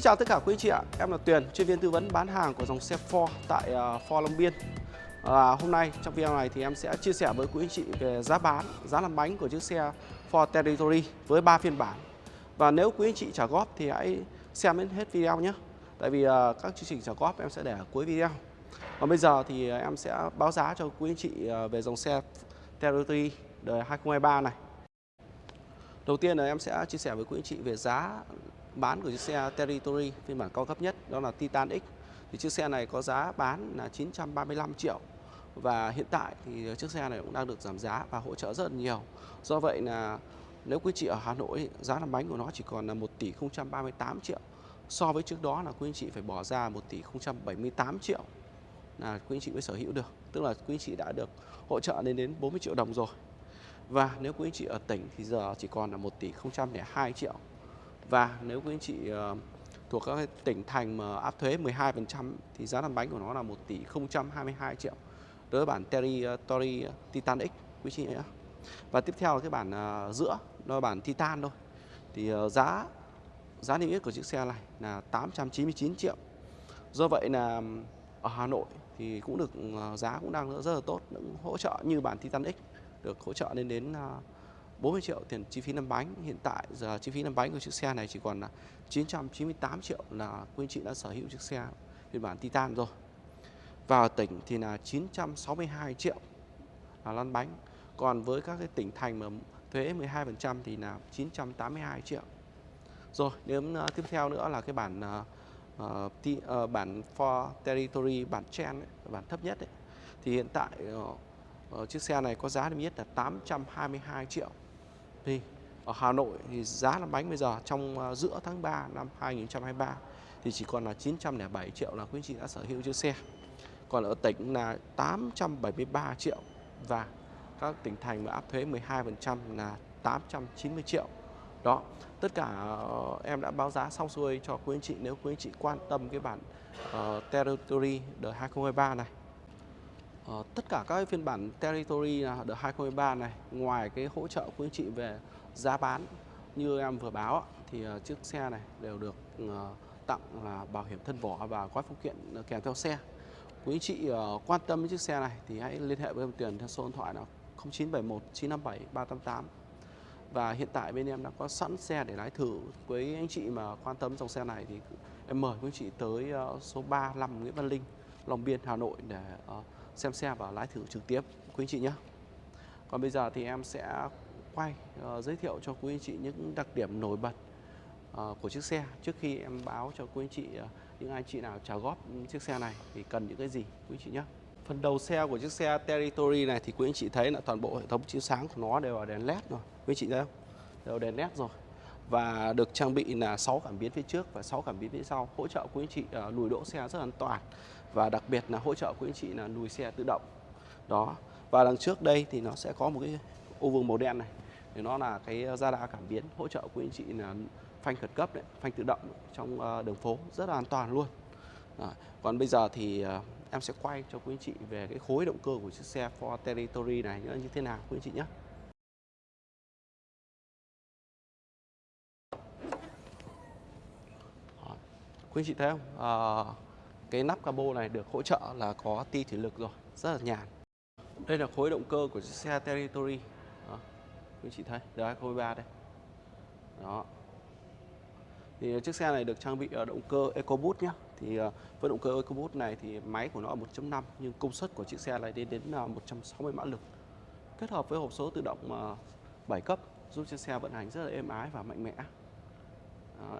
Xin chào tất cả quý anh chị ạ, em là Tuyền, chuyên viên tư vấn bán hàng của dòng xe Ford tại ờ, Ford Long Biên. À, hôm nay trong video này thì em sẽ chia sẻ với quý anh chị về giá bán, giá làm bánh của chiếc xe Ford Territory với 3 phiên bản. Và nếu quý anh chị trả góp thì hãy xem đến hết video nhé. Tại vì ờ, các chương trình trả góp em sẽ để ở cuối video. Còn bây giờ thì ờ, em sẽ báo giá cho quý anh chị về dòng xe Territory đời 2023 này. Đầu tiên là em sẽ chia sẻ với quý anh chị về giá bán của chiếc xe Territory, phiên bản cao cấp nhất, đó là Titan X. Thì chiếc xe này có giá bán là 935 triệu và hiện tại thì chiếc xe này cũng đang được giảm giá và hỗ trợ rất là nhiều. Do vậy là nếu quý chị ở Hà Nội, giá làm bánh của nó chỉ còn là 1 tỷ 038 triệu. So với trước đó là quý anh chị phải bỏ ra 1 tỷ 078 triệu là quý anh chị mới sở hữu được. Tức là quý anh chị đã được hỗ trợ lên đến 40 triệu đồng rồi. Và nếu quý anh chị ở tỉnh thì giờ chỉ còn là 1 tỷ 002 triệu. Và nếu quý anh chị ờ, thuộc các tỉnh thành mà áp thuế 12% thì giá làm bánh của nó là 1 tỷ 022 triệu. Đối với bản Territory ờ, ờ, Titan X quý chị nhé. Và tiếp theo là cái bản giữa, đó là bản Titan thôi. Thì giá giá niêm yết của chiếc xe này là 899 triệu. Do vậy là ở Hà Nội thì cũng được giá cũng đang rất là tốt, cũng hỗ trợ như bản Titan X được hỗ trợ lên đến 40 triệu tiền chi phí năm bánh. Hiện tại giờ chi phí năm bánh của chiếc xe này chỉ còn là 998 triệu là quý anh chị đã sở hữu chiếc xe phiên bản Titan rồi. Vào tỉnh thì là 962 triệu là lăn bánh. Còn với các cái tỉnh thành mà thuế 12% thì là 982 triệu. Rồi, đến uh, ờ, tiếp theo nữa là cái bản uh, t, uh, bản for territory bản trend ấy, bản thấp nhất ấy. Thì hiện tại uh, chiếc xe này có giá niêm yết là 822 triệu thì ở Hà Nội thì giá làm bánh bây giờ trong ờ, giữa tháng 3 năm 2023 thì chỉ còn là 907 triệu là quý anh chị đã sở hữu chiếc xe. Còn ở tỉnh là 873 triệu và các tỉnh thành mà áp thuế 12% là 890 triệu. Đó, tất cả ờ, em đã báo giá xong xuôi cho quý anh chị nếu quý anh chị quan tâm cái bản uh, Territory đời 2023 này. Ờ, tất cả các phiên bản Territory là đợt 2023 này ngoài cái hỗ trợ quý anh chị về giá bán như em vừa báo thì ờ, chiếc xe này đều được ờ, tặng là bảo hiểm thân vỏ và gói phụ kiện kèm theo xe. Quý anh chị quan tâm đến chiếc xe này thì hãy liên hệ với em Tiền theo số điện thoại là 0971 957 388 và hiện tại bên em đã có sẵn xe để lái thử với anh chị mà quan tâm dòng xe này thì em mời quý anh chị tới số 35 Nguyễn Văn Linh Long Biên Hà Nội để uh, xem xe và lái thử trực tiếp quý anh chị nhé. Còn bây giờ thì em sẽ quay uh, giới thiệu cho quý anh chị những đặc điểm nổi bật uh, của chiếc xe trước khi em báo cho quý anh chị uh, những anh chị nào trả góp chiếc xe này thì cần những cái gì quý anh chị nhé. Phần đầu xe của chiếc xe Territory này thì quý anh chị thấy là toàn bộ hệ thống chiếu sáng của nó đều là đèn led rồi. Quý anh chị thấy không? Đều đèn led rồi. Và được trang bị là 6 cảm biến phía trước và 6 cảm biến phía sau hỗ trợ quý anh chị uh, lùi đỗ xe rất an toàn và đặc biệt là hỗ trợ quý anh chị là lùi xe tự động. Đó. Và đằng trước đây thì nó sẽ có một cái ô vuông màu đen này. Thì nó là cái ờ, radar đa cảm biến hỗ trợ quý anh chị là phanh khẩn cấp đấy phanh tự động trong ờ, đường phố rất là an toàn luôn. Đó. còn bây giờ thì ờ, em sẽ quay cho quý anh chị về cái khối động cơ của chiếc xe Ford Territory này như thế nào quý anh chị nhé. Quý anh chị thấy không? À, cái nắp cabo này được hỗ trợ là có ti thủy lực rồi, rất là nhàn. Đây là khối động cơ của chiếc xe Territory. Đó. quý chị thấy đời 2023 đây. Đó. Thì chiếc xe này được trang bị ờ, động cơ EcoBoost nhé thì ờ, với động cơ EcoBoost này thì máy của nó 1.5 nhưng công suất của chiếc xe này đến ờ, đến 160 mã lực. Kết hợp với hộp số tự động 7 cấp, giúp chiếc xe vận hành rất là êm ái và mạnh mẽ. Đó.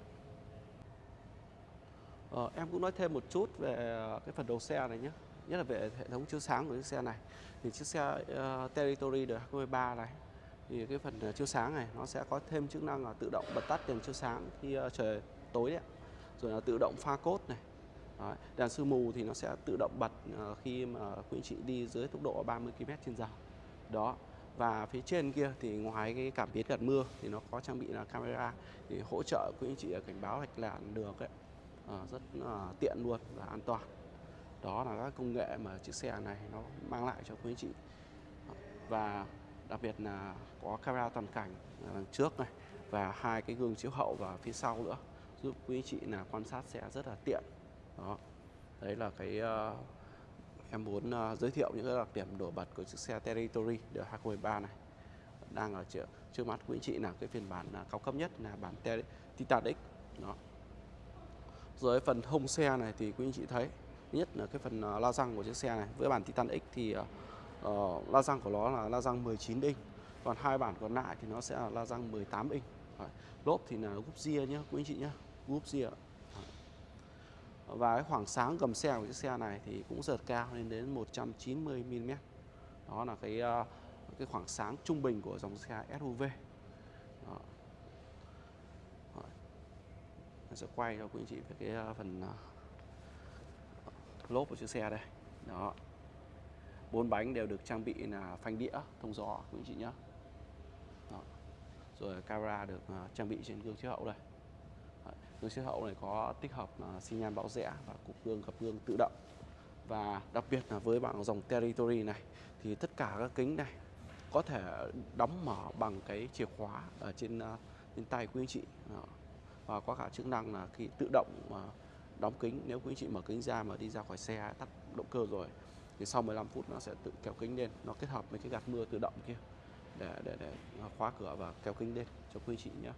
Ờ, em cũng nói thêm một chút về ờ, cái phần đầu xe này nhé. Nhất là về hệ thống chiếu sáng của chiếc xe này. Thì chiếc xe uh, Territory đời 2023 này thì cái phần ờ, chiếu sáng này nó sẽ có thêm chức năng là tự động bật tắt đèn chiếu sáng khi uh, trời tối đấy rồi là tự động pha cốt này. Đấy. đèn sương mù thì nó sẽ tự động bật uh, khi mà quý anh chị đi dưới tốc độ 30 km trên giờ. Đó và phía trên kia thì ngoài cái cảm biến gạt mưa thì nó có trang bị là camera thì hỗ trợ quý anh chị cảnh báo lệch làn đường ấy. Ờ, rất ờ, tiện luôn và an toàn. Đó là các công nghệ mà chiếc xe này nó mang lại cho quý anh chị. Và đặc biệt là có camera toàn cảnh đằng trước này và hai cái gương chiếu hậu và phía sau nữa giúp quý anh chị là quan sát xe rất là tiện. Đó đấy là cái uh, em muốn uh, giới thiệu những cái đặc điểm nổi bật của chiếc xe Territory đời 2013 này. Đang ở trước, trước mắt quý anh chị là cái phiên bản uh, cao cấp nhất là bản Titan X đó rồi phần hông xe này thì quý anh chị thấy nhất là cái phần à, la răng của chiếc xe này với bản Titan X thì uh, la răng của nó là la răng 19 inch còn hai bản còn lại thì nó sẽ là la răng 18 inch Đấy. lốp thì là gúp ria nhá quý anh chị nhá gúp ria và cái khoảng sáng gầm xe của chiếc xe này thì cũng rất cao lên đến 190 mm đó là cái uh, cái khoảng sáng trung bình của dòng xe SUV. Đó. Mình sẽ quay cho quý anh chị về cái ờ, phần ờ, lốp của chiếc xe đây. Đó. Bốn bánh đều được trang bị là phanh đĩa, thông gió, quý anh chị nhé đó. rồi camera được ờ, trang bị trên gương chiếu hậu đây. Gương chiếu hậu này có tích hợp xi nhan bão rẽ và cục gương gập gương tự động. Và đặc biệt là với bạn dòng Territory này, thì tất cả các kính này có thể đóng mở bằng cái chìa khóa ở trên trên tay quý anh chị. Đó và có cả chức năng là khi tự động đóng kính nếu quý anh chị mở kính ra mà đi ra khỏi xe tắt động cơ rồi thì sau 15 phút nó sẽ tự kéo kính lên. Nó kết hợp với cái gạt mưa tự động kia để để để khóa cửa và kéo kính lên cho quý chị nhé.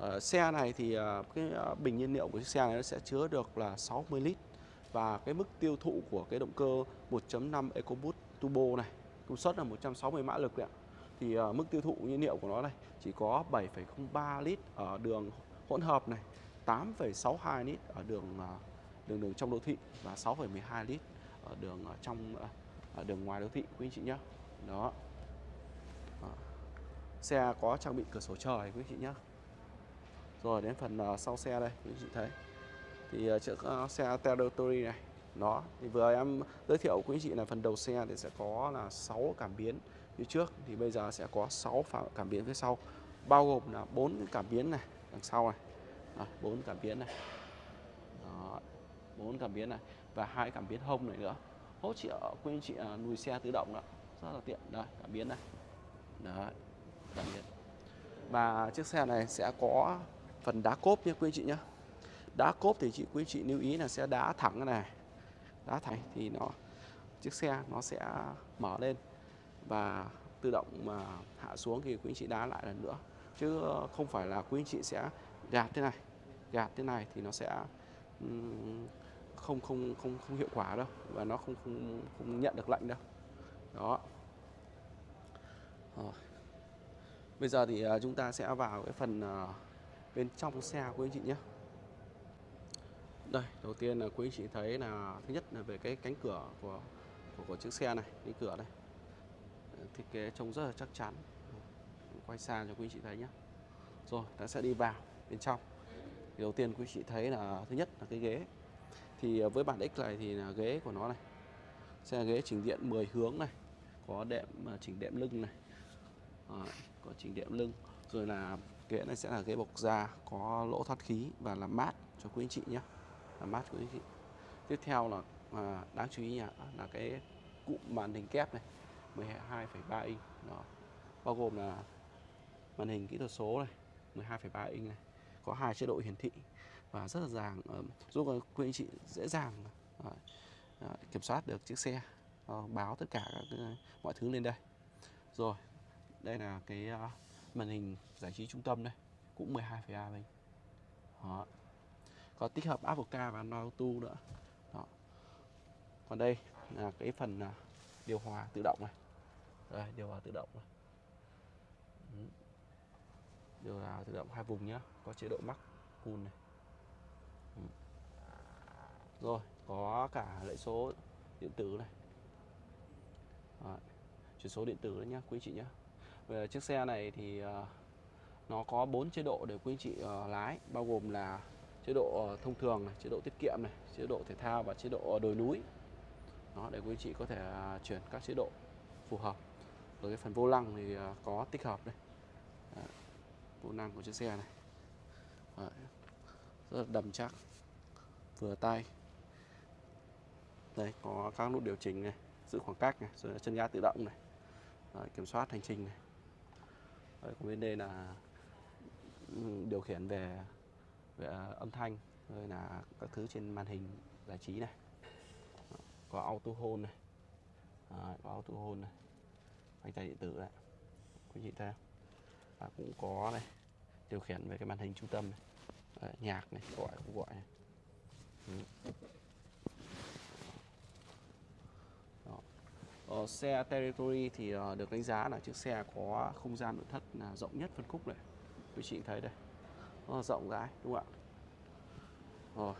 À, xe này thì ờ, cái ờ, bình nhiên liệu của chiếc xe này nó sẽ chứa được là 60 lít. Và cái mức tiêu thụ của cái động cơ 1.5 EcoBoost Turbo này công suất là 160 mã lực đấy ạ. Thì uh, mức tiêu thụ nhiên liệu của nó này chỉ có 7,03 lít ở đường hỗn hợp này, 8,62 lít ở đường uh, đường đường trong đô thị và 6,12 lít ở đường ở trong ở đường ngoài đô thị quý anh chị nhé. Đó. Đó. Xe có trang bị cửa sổ trời quý anh chị nhé. Rồi đến phần uh, sau xe đây quý anh chị thấy. Thì uh, chiếc uh, xe Territory này nó thì vừa em giới thiệu quý anh chị là phần đầu xe thì sẽ có là 6 cảm biến phía trước thì bây giờ sẽ có 6 cảm biến phía sau bao gồm là bốn cảm biến này đằng sau này. Bốn cảm biến này. Đó, bốn cảm biến này và hai cảm biến hông này nữa. Hỗ trợ quý anh chị à, lùi xe tự động đó rất là tiện. Đây cảm biến này. Đấy cảm biến. Và chiếc xe này sẽ có phần đá cốp nhé quý anh chị nhé đá cốp thì chị quý anh chị lưu ý là sẽ đá thẳng này. Đá thẳng thì nó chiếc xe nó sẽ mở lên và tự động mà hạ xuống thì quý anh chị đá lại lần nữa. Chứ không phải là quý anh chị sẽ gạt thế này. Gạt thế này thì nó sẽ không không không không hiệu quả đâu và nó không không không nhận được lệnh đâu. Đó. Rồi. bây giờ thì à, chúng ta sẽ vào cái phần à, bên trong xe của anh chị nhé. Đây đầu tiên là quý anh chị thấy là thứ nhất là về cái cánh cửa của của, của chiếc xe này cánh cửa đây thiết kế trông rất là chắc chắn. Quay xa cho quý anh chị thấy nhé. Rồi ta sẽ đi vào bên trong. Thì đầu tiên quý chị thấy là thứ nhất là cái ghế. Thì với bản X này thì là ghế của nó này. Sẽ là ghế chỉnh điện 10 hướng này có đệm à, chỉnh đệm lưng này. À, có chỉnh đệm lưng. Rồi là ghế này sẽ là ghế bọc da có lỗ thoát khí và làm mát cho quý anh chị nhé. Làm mát quý anh chị. Tiếp theo là à, đáng chú ý nhá là cái cụm màn hình kép này. 12,3 inch. Đó. Bao gồm là màn hình kỹ thuật số này 12,3 inch này có hai chế độ hiển thị và rất là dàng giúp quý anh chị dễ dàng ờ, ờ, kiểm soát được chiếc xe ờ, báo tất cả các mọi thứ lên đây. Rồi đây là cái màn hình giải trí trung tâm đây cũng 12,3 inch. Đó. Có tích hợp Apple Car và Android Auto nữa. Đó. còn đây là cái phần điều hòa tự động này. Đây điều hòa tự động này. Điều hòa tự động hai vùng nhá. Có chế độ Max Cool này. Rồi có cả lệ số điện tử này. Đấy. chuyển số điện tử đấy nhá quý chị nhá. Về chiếc xe này thì ờ, nó có 4 chế độ để quý chị ờ, lái. Bao gồm là chế độ ờ, thông thường này, chế độ tiết kiệm này, chế độ thể thao và chế độ đồi núi. Đó để quý chị có thể à, chuyển các chế độ phù hợp. Rồi cái phần vô lăng thì à, có tích hợp đây. Vô lăng của chiếc xe này. Rất là đầm chắc vừa tay. Đây có các nút điều chỉnh này giữ khoảng cách này rồi chân ga tự động này. Đấy, kiểm soát hành trình này. Đấy, còn bên đây là ừ, điều khiển về về à, âm thanh rồi là các thứ trên màn hình giải trí này có auto hold này. Đấy, có auto hold này. Phanh tay điện tử đấy. Quý vị thấy không? Và cũng có này điều khiển về cái màn hình trung tâm này. Đấy, nhạc này gọi không gọi này. Ừ. Đó. Ờ, xe Territory thì ờ, được đánh giá là chiếc xe có không gian nội thất là rộng nhất phân khúc này. Quý chị thấy đây. Nó rộng rãi đúng không ạ? Rồi.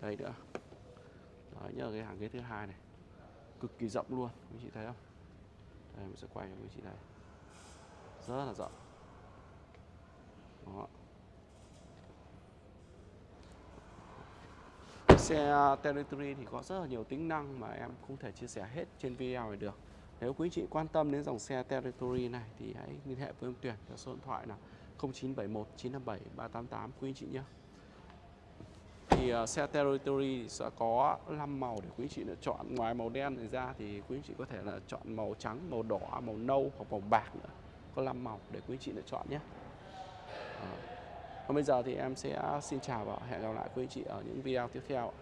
Đây nữa. Đấy, nhớ cái hàng ghế thứ hai này. Cực kỳ rộng luôn quý chị thấy không? Đây mình sẽ quay cho quý chị thấy rất là rộng. Đó. Xe Territory thì có rất là nhiều tính năng mà em không thể chia sẻ hết trên video này được. Nếu quý chị quan tâm đến dòng xe Territory này thì hãy liên hệ với em Tuyển theo số điện thoại là 0971 957 388 quý chị nhé thì ờ, uh, xe Territory sẽ có 5 màu để quý anh chị lựa chọn. Ngoài màu đen này ra thì quý anh chị có thể là chọn màu trắng màu đỏ màu nâu hoặc màu bạc nữa. Có 5 màu để quý anh chị lựa chọn nhé. À. còn bây giờ thì em sẽ xin chào và hẹn gặp lại quý anh chị ở những video tiếp theo